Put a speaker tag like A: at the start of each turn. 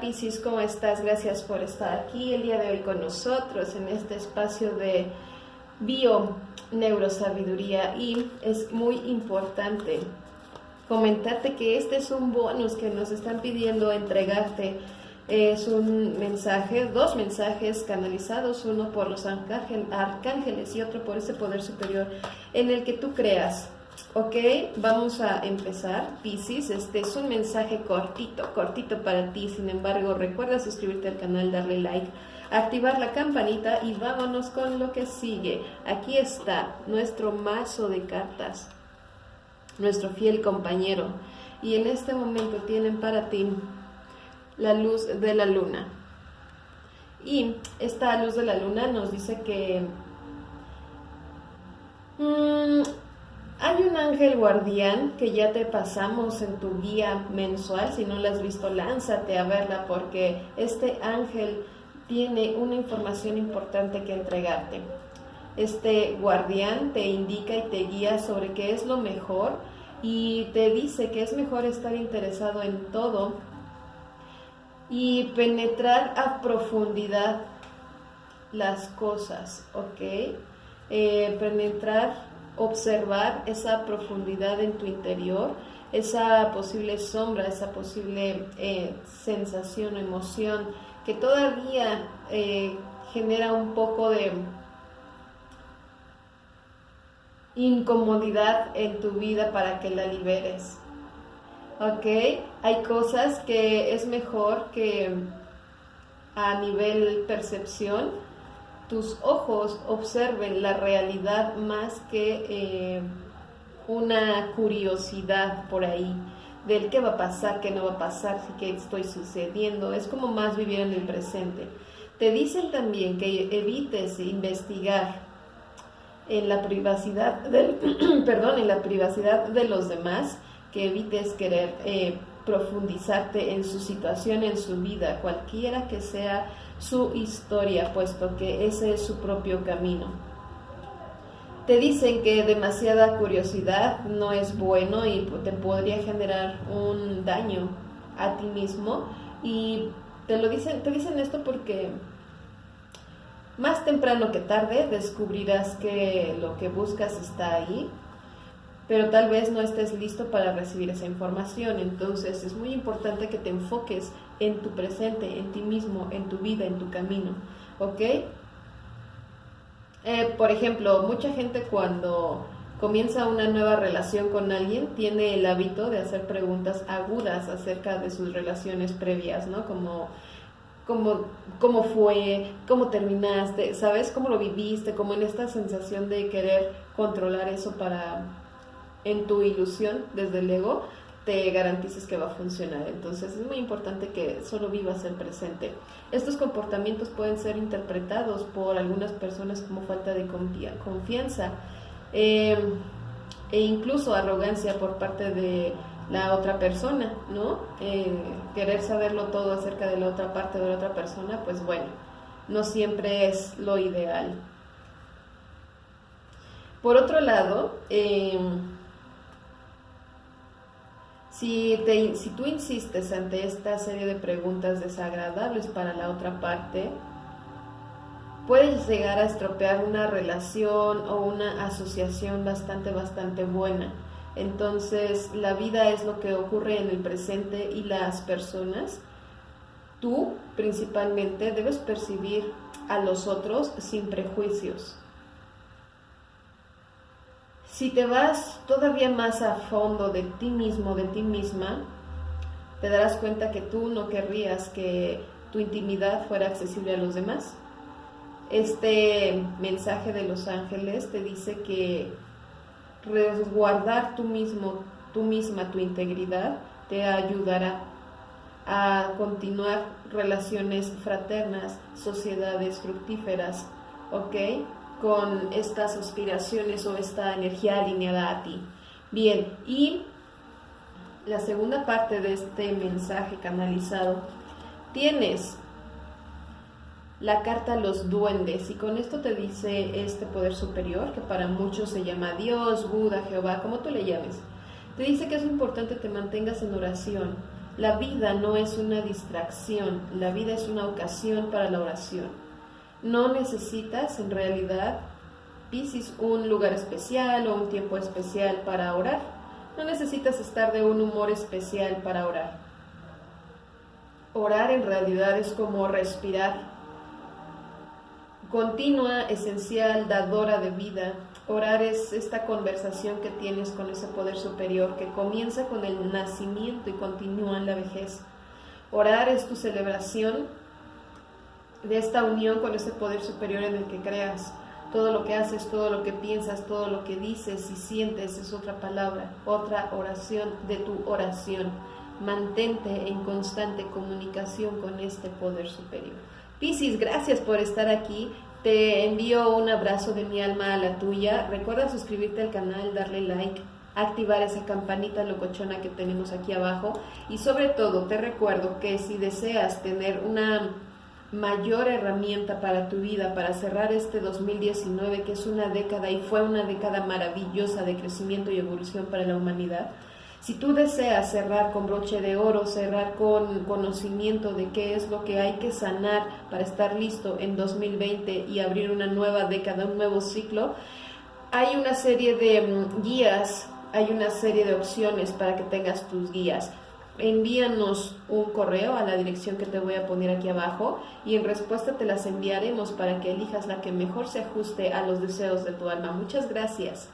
A: Piscis, ¿cómo estás? Gracias por estar aquí el día de hoy con nosotros en este espacio de bio neurosabiduría y es muy importante comentarte que este es un bonus que nos están pidiendo entregarte. Es un mensaje, dos mensajes canalizados, uno por los arcángeles y otro por ese poder superior en el que tú creas. Ok, vamos a empezar. Piscis, este es un mensaje cortito, cortito para ti. Sin embargo, recuerda suscribirte al canal, darle like, activar la campanita y vámonos con lo que sigue. Aquí está nuestro mazo de cartas, nuestro fiel compañero. Y en este momento tienen para ti la luz de la luna. Y esta luz de la luna nos dice que... Mmm, hay un ángel guardián que ya te pasamos en tu guía mensual. Si no la has visto, lánzate a verla porque este ángel tiene una información importante que entregarte. Este guardián te indica y te guía sobre qué es lo mejor y te dice que es mejor estar interesado en todo y penetrar a profundidad las cosas, ¿ok? Eh, penetrar observar esa profundidad en tu interior, esa posible sombra, esa posible eh, sensación, emoción que todavía eh, genera un poco de incomodidad en tu vida para que la liberes. ¿Ok? Hay cosas que es mejor que a nivel percepción tus ojos observen la realidad más que eh, una curiosidad por ahí del qué va a pasar, qué no va a pasar, qué estoy sucediendo. Es como más vivir en el presente. Te dicen también que evites investigar en la privacidad del, perdón, en la privacidad de los demás, que evites querer eh, profundizarte en su situación, en su vida, cualquiera que sea su historia, puesto que ese es su propio camino. Te dicen que demasiada curiosidad no es bueno y te podría generar un daño a ti mismo y te lo dicen, te dicen esto porque más temprano que tarde descubrirás que lo que buscas está ahí pero tal vez no estés listo para recibir esa información. Entonces es muy importante que te enfoques en tu presente, en ti mismo, en tu vida, en tu camino. ¿Ok? Eh, por ejemplo, mucha gente cuando comienza una nueva relación con alguien tiene el hábito de hacer preguntas agudas acerca de sus relaciones previas, ¿no? Como cómo, cómo fue, cómo terminaste, ¿sabes? ¿Cómo lo viviste? Como en esta sensación de querer controlar eso para en tu ilusión desde el ego, te garantices que va a funcionar. Entonces es muy importante que solo vivas el presente. Estos comportamientos pueden ser interpretados por algunas personas como falta de confianza eh, e incluso arrogancia por parte de la otra persona, ¿no? Eh, querer saberlo todo acerca de la otra parte de la otra persona, pues bueno, no siempre es lo ideal. Por otro lado, eh, si, te, si tú insistes ante esta serie de preguntas desagradables para la otra parte, puedes llegar a estropear una relación o una asociación bastante, bastante buena. Entonces, la vida es lo que ocurre en el presente y las personas. Tú, principalmente, debes percibir a los otros sin prejuicios. Si te vas todavía más a fondo de ti mismo, de ti misma, te darás cuenta que tú no querrías que tu intimidad fuera accesible a los demás. Este mensaje de los ángeles te dice que resguardar tú mismo, tú misma tu integridad te ayudará a continuar relaciones fraternas, sociedades fructíferas, ¿ok? Con estas aspiraciones o esta energía alineada a ti. Bien, y la segunda parte de este mensaje canalizado, tienes la carta Los Duendes y con esto te dice este poder superior que para muchos se llama Dios, Buda, Jehová, como tú le llames. Te dice que es importante que te mantengas en oración La vida no es una distracción, la vida es una ocasión para la oración. No necesitas en realidad, Piscis, un lugar especial o un tiempo especial para orar. No necesitas estar de un humor especial para orar. Orar en realidad es como respirar. Continua, esencial, dadora de vida, Orar es esta conversación que tienes con ese poder superior que comienza con el nacimiento y continúa en la vejez. Orar es tu celebración de esta unión con ese poder superior en el que creas. Todo lo que haces, todo lo que piensas, todo lo que dices y sientes es otra palabra, otra oración de tu oración. Mantente en constante comunicación con este poder superior. Piscis, gracias por estar aquí. Te envío un abrazo de mi alma a la tuya. Recuerda suscribirte al canal, darle like, activar esa campanita locochona que tenemos aquí abajo. Y sobre todo, te recuerdo que si deseas tener una mayor herramienta para tu vida, para cerrar este 2019, que es una década y fue una década maravillosa de crecimiento y evolución para la humanidad, si tú deseas cerrar con broche de oro, cerrar con conocimiento de qué es lo que hay que sanar para estar listo en 2020 y abrir una nueva década, un nuevo ciclo, hay una serie de mm, guías, hay una serie de opciones para que tengas tus guías. Envíanos un correo a la dirección que te voy a poner aquí abajo y en respuesta te las enviaremos para que elijas la que mejor se ajuste a los deseos de tu alma. Muchas gracias.